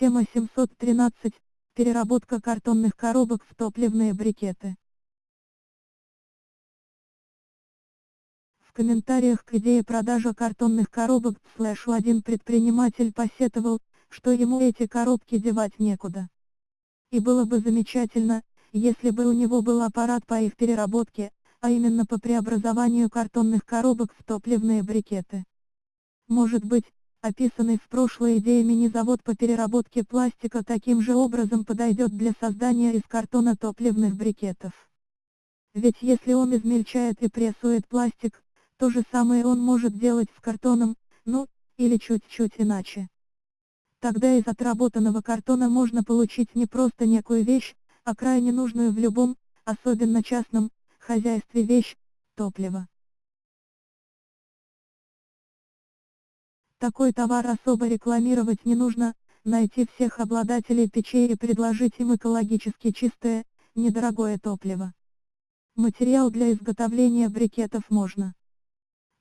Тема 713. Переработка картонных коробок в топливные брикеты. В комментариях к идее продажи картонных коробок слэшу один предприниматель посетовал, что ему эти коробки девать некуда. И было бы замечательно, если бы у него был аппарат по их переработке, а именно по преобразованию картонных коробок в топливные брикеты. Может быть, описанный в прошлой идее мини-завод по переработке пластика таким же образом подойдет для создания из картона топливных брикетов. Ведь если он измельчает и прессует пластик, то же самое он может делать с картоном, ну, или чуть-чуть иначе. Тогда из отработанного картона можно получить не просто некую вещь, а крайне нужную в любом, особенно частном, хозяйстве вещь – топливо. Такой товар особо рекламировать не нужно, найти всех обладателей печей и предложить им экологически чистое, недорогое топливо. Материал для изготовления брикетов можно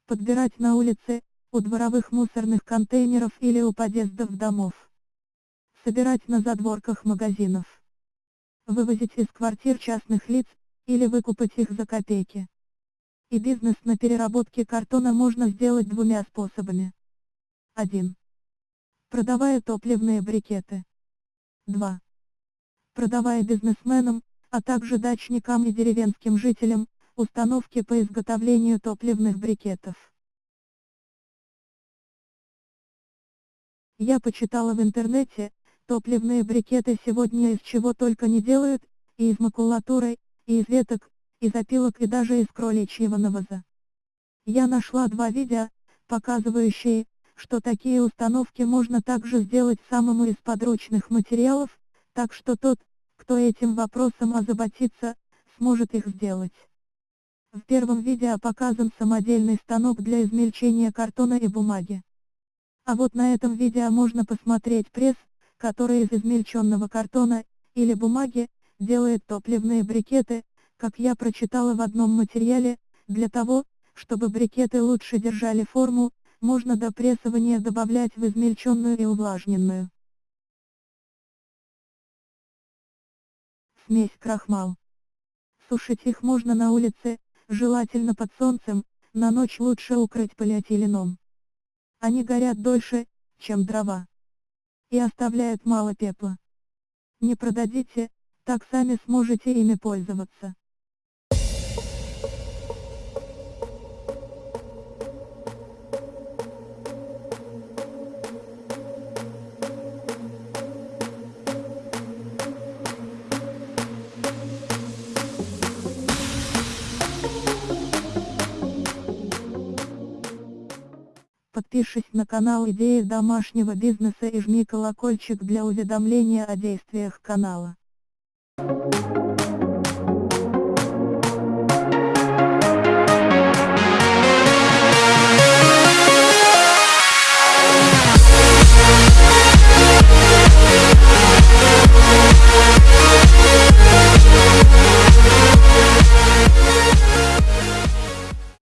подбирать на улице, у дворовых мусорных контейнеров или у подъездов домов. Собирать на задворках магазинов. Вывозить из квартир частных лиц, или выкупать их за копейки. И бизнес на переработке картона можно сделать двумя способами. 1. Продавая топливные брикеты. 2. Продавая бизнесменам, а также дачникам и деревенским жителям, установки по изготовлению топливных брикетов. Я почитала в интернете, топливные брикеты сегодня из чего только не делают, и из макулатуры, и из веток, из опилок и даже из кроличьего навоза. Я нашла два видео, показывающие, что такие установки можно также сделать самому из подручных материалов, так что тот, кто этим вопросом озаботится, сможет их сделать. В первом видео показан самодельный станок для измельчения картона и бумаги. А вот на этом видео можно посмотреть пресс, который из измельченного картона, или бумаги, делает топливные брикеты, как я прочитала в одном материале, для того, чтобы брикеты лучше держали форму, можно до прессования добавлять в измельченную и увлажненную. Смесь крахмал. Сушить их можно на улице, желательно под солнцем, на ночь лучше укрыть полиэтиленом. Они горят дольше, чем дрова. И оставляют мало пепла. Не продадите, так сами сможете ими пользоваться. Подпишись на канал Идеи домашнего бизнеса и жми колокольчик для уведомления о действиях канала.